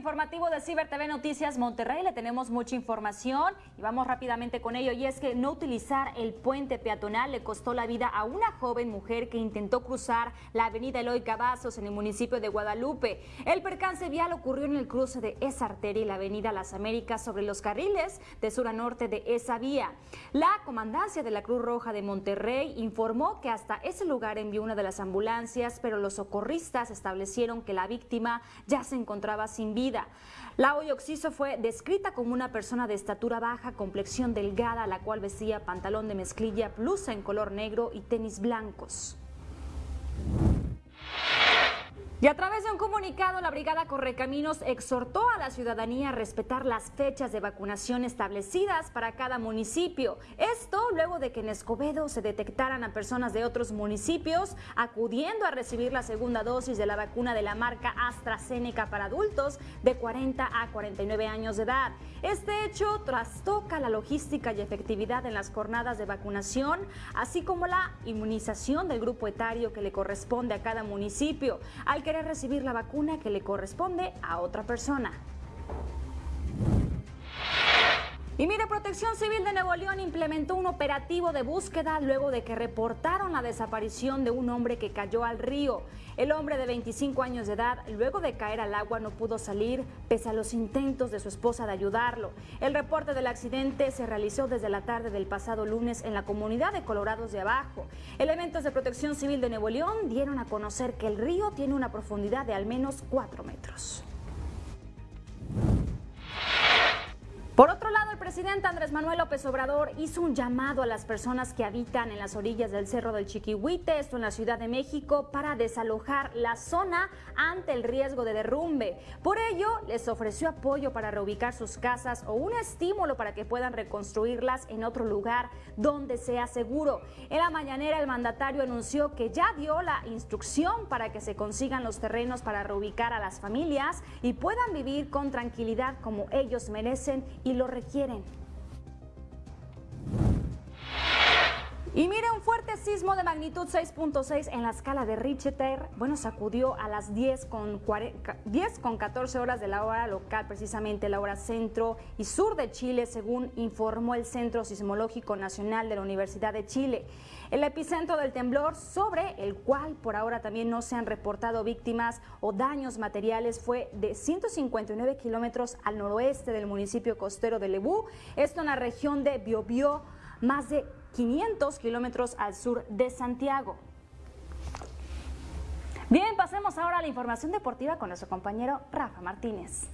informativo de Ciber TV Noticias Monterrey le tenemos mucha información y vamos rápidamente con ello. Y es que no utilizar el puente peatonal le costó la vida a una joven mujer que intentó cruzar la avenida Eloy Cavazos en el municipio de Guadalupe. El percance vial ocurrió en el cruce de esa arteria y la avenida Las Américas sobre los carriles de sur a norte de esa vía. La comandancia de la Cruz Roja de Monterrey informó que hasta ese lugar envió una de las ambulancias, pero los socorristas establecieron que la víctima ya se encontraba sin vida. La Oxiso fue descrita como una persona de estatura baja, complexión delgada, la cual vestía pantalón de mezclilla, blusa en color negro y tenis blancos. Y a través de un comunicado, la Brigada Correcaminos exhortó a la ciudadanía a respetar las fechas de vacunación establecidas para cada municipio. Esto luego de que en Escobedo se detectaran a personas de otros municipios acudiendo a recibir la segunda dosis de la vacuna de la marca AstraZeneca para adultos de 40 a 49 años de edad. Este hecho trastoca la logística y efectividad en las jornadas de vacunación, así como la inmunización del grupo etario que le corresponde a cada municipio. Al querer recibir la vacuna que le corresponde a otra persona. Y mire, Protección Civil de Nuevo León implementó un operativo de búsqueda luego de que reportaron la desaparición de un hombre que cayó al río. El hombre de 25 años de edad, luego de caer al agua, no pudo salir pese a los intentos de su esposa de ayudarlo. El reporte del accidente se realizó desde la tarde del pasado lunes en la comunidad de Colorados de Abajo. Elementos de Protección Civil de Nuevo León dieron a conocer que el río tiene una profundidad de al menos 4 metros. Por otro lado, presidente Andrés Manuel López Obrador hizo un llamado a las personas que habitan en las orillas del Cerro del Chiquihuite, esto en la Ciudad de México, para desalojar la zona ante el riesgo de derrumbe. Por ello, les ofreció apoyo para reubicar sus casas o un estímulo para que puedan reconstruirlas en otro lugar donde sea seguro. En la mañanera, el mandatario anunció que ya dio la instrucción para que se consigan los terrenos para reubicar a las familias y puedan vivir con tranquilidad como ellos merecen y lo requieren. Y mire, un fuerte sismo de magnitud 6.6 en la escala de Richter, bueno, sacudió a las 10 con, 10 con 14 horas de la hora local, precisamente la hora centro y sur de Chile, según informó el Centro Sismológico Nacional de la Universidad de Chile. El epicentro del temblor, sobre el cual por ahora también no se han reportado víctimas o daños materiales, fue de 159 kilómetros al noroeste del municipio costero de Lebú, esto en la región de Biobío, más de 500 kilómetros al sur de Santiago. Bien, pasemos ahora a la información deportiva con nuestro compañero Rafa Martínez.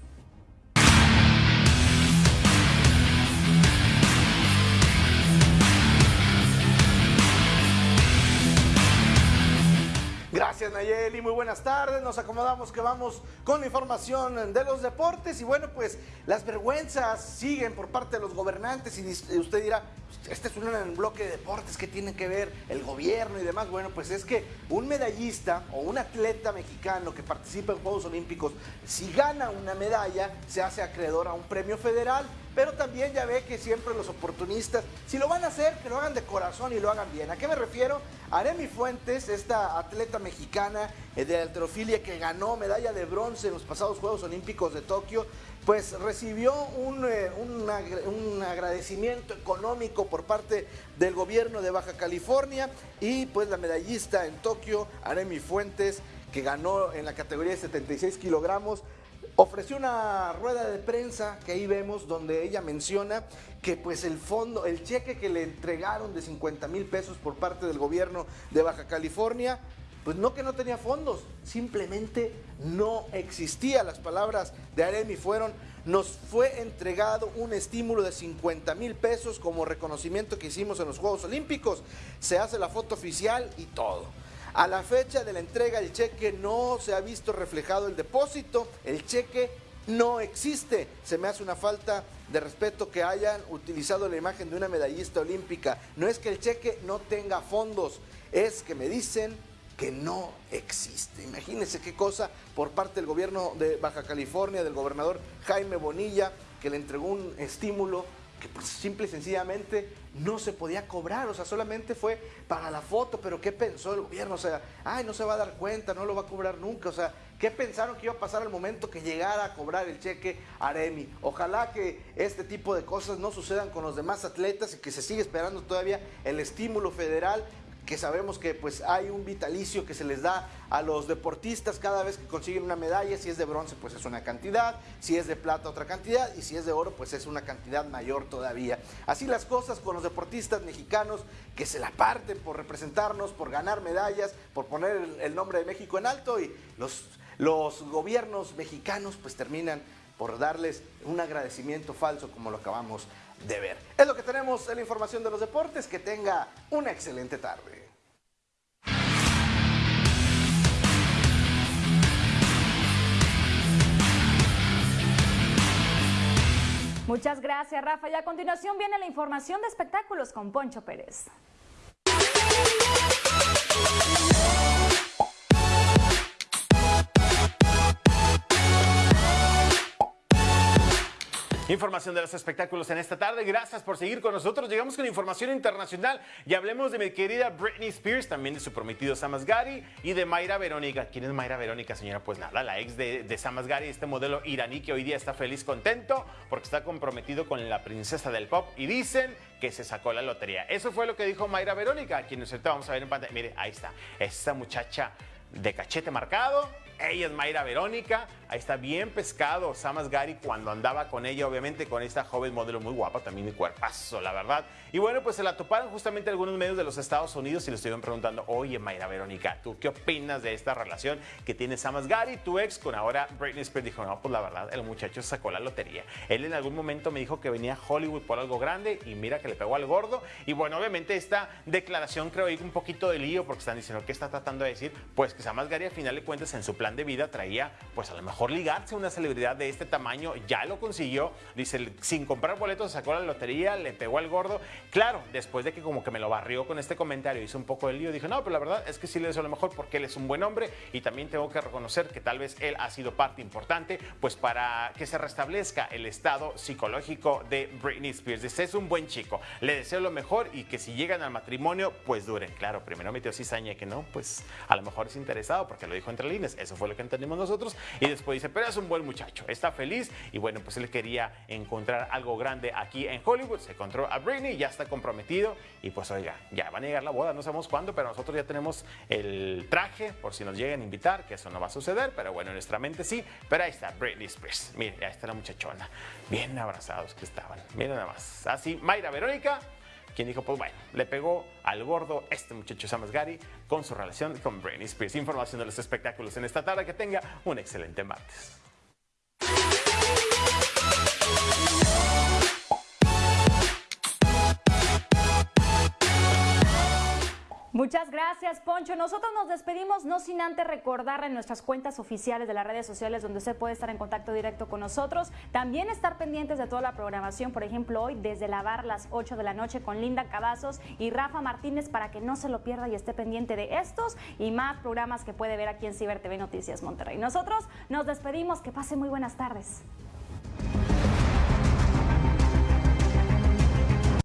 Gracias Nayeli, muy buenas tardes. Nos acomodamos que vamos con la información de los deportes y bueno, pues las vergüenzas siguen por parte de los gobernantes y usted dirá, este es un bloque de deportes que tiene que ver el gobierno y demás. Bueno, pues es que un medallista o un atleta mexicano que participa en Juegos Olímpicos, si gana una medalla, se hace acreedor a un premio federal pero también ya ve que siempre los oportunistas, si lo van a hacer, que lo hagan de corazón y lo hagan bien. ¿A qué me refiero? Aremi Fuentes, esta atleta mexicana eh, de alterofilia que ganó medalla de bronce en los pasados Juegos Olímpicos de Tokio, pues recibió un, eh, un, agradecimiento económico por parte del gobierno de Baja California. Y pues la medallista en Tokio, Aremi Fuentes, que ganó en la categoría de 76 kilogramos, ofreció una rueda de prensa que ahí vemos donde ella menciona que pues el fondo, el cheque que le entregaron de 50 mil pesos por parte del gobierno de Baja California, pues no que no tenía fondos, simplemente no existía. Las palabras de Aremi fueron, nos fue entregado un estímulo de 50 mil pesos como reconocimiento que hicimos en los Juegos Olímpicos. Se hace la foto oficial y todo. A la fecha de la entrega del cheque no se ha visto reflejado el depósito, el cheque no existe. Se me hace una falta de respeto que hayan utilizado la imagen de una medallista olímpica. No es que el cheque no tenga fondos, es que me dicen que no existe. Imagínense qué cosa por parte del gobierno de Baja California, del gobernador Jaime Bonilla, que le entregó un estímulo que pues simple y sencillamente no se podía cobrar, o sea, solamente fue para la foto, pero ¿qué pensó el gobierno? O sea, ay, no se va a dar cuenta, no lo va a cobrar nunca, o sea, ¿qué pensaron que iba a pasar al momento que llegara a cobrar el cheque Aremi? Ojalá que este tipo de cosas no sucedan con los demás atletas y que se siga esperando todavía el estímulo federal que sabemos que pues hay un vitalicio que se les da a los deportistas cada vez que consiguen una medalla, si es de bronce pues es una cantidad, si es de plata otra cantidad. Y si es de oro pues es una cantidad mayor todavía. Así las cosas con los deportistas mexicanos que se la parten por representarnos, por ganar medallas, por poner el, nombre de México en alto. Y los, los gobiernos mexicanos pues terminan por darles un agradecimiento falso como lo acabamos de ver. Es lo que tenemos en la información de los deportes. Que tenga una excelente tarde. Muchas gracias, Rafa. Y a continuación viene la información de espectáculos con Poncho Pérez. Información de los espectáculos en esta tarde. Gracias por seguir con nosotros. Llegamos con información internacional y hablemos de mi querida Britney Spears, también de su prometido Sam Asghari y de Mayra Verónica. ¿Quién es Mayra Verónica, señora? Pues nada, la ex de, de Sam Asghari, este modelo iraní que hoy día está feliz, contento, porque está comprometido con la princesa del pop y dicen que se sacó la lotería. Eso fue lo que dijo Mayra Verónica, quien ahorita vamos a ver en pantalla. Mire, ahí está, esta muchacha de cachete marcado, ella es Mayra Verónica, Ahí está bien pescado Samas Gary cuando andaba con ella, obviamente con esta joven modelo muy guapa, también mi cuerpazo, la verdad. Y bueno, pues se la toparon justamente algunos medios de los Estados Unidos y le estuvieron preguntando, oye Mayra Verónica, ¿tú qué opinas de esta relación que tiene Samas Gary, tu ex, con ahora Britney Spears? Dijo, no, pues la verdad, el muchacho sacó la lotería. Él en algún momento me dijo que venía a Hollywood por algo grande y mira que le pegó al gordo. Y bueno, obviamente esta declaración creo que un poquito de lío porque están diciendo, ¿qué está tratando de decir? Pues que Samas Gary al final de cuentas en su plan de vida traía, pues a lo mejor ligarse a una celebridad de este tamaño, ya lo consiguió, dice, sin comprar boletos sacó la lotería, le pegó al gordo. Claro, después de que como que me lo barrió con este comentario, hizo un poco de lío, dije, no, pero la verdad es que sí le deseo lo mejor porque él es un buen hombre y también tengo que reconocer que tal vez él ha sido parte importante, pues para que se restablezca el estado psicológico de Britney Spears. Dice, es un buen chico, le deseo lo mejor y que si llegan al matrimonio, pues duren. Claro, primero metió cizaña que no, pues a lo mejor es interesado porque lo dijo entre líneas, eso fue lo que entendimos nosotros. Y después dice, pero es un buen muchacho, está feliz y bueno, pues él quería encontrar algo grande aquí en Hollywood, se encontró a Britney, ya está comprometido. Y pues oiga, ya van a llegar la boda, no sabemos cuándo, pero nosotros ya tenemos el traje por si nos llegan a invitar, que eso no va a suceder, pero bueno, en nuestra mente sí, pero ahí está Britney Spears, mire, ahí está la muchachona, bien abrazados que estaban, miren nada más, así, Mayra Verónica, quien dijo, pues bueno, le pegó al gordo este muchacho Sam Gary con su relación con Britney Spears. Información de los espectáculos en esta tarde. Que tenga un excelente martes. Muchas gracias, Poncho. Nosotros nos despedimos no sin antes recordar en nuestras cuentas oficiales de las redes sociales donde usted puede estar en contacto directo con nosotros. También estar pendientes de toda la programación, por ejemplo, hoy desde la bar las 8 de la noche con Linda Cavazos y Rafa Martínez para que no se lo pierda y esté pendiente de estos y más programas que puede ver aquí en Ciber TV Noticias Monterrey. Nosotros nos despedimos. Que pase muy buenas tardes.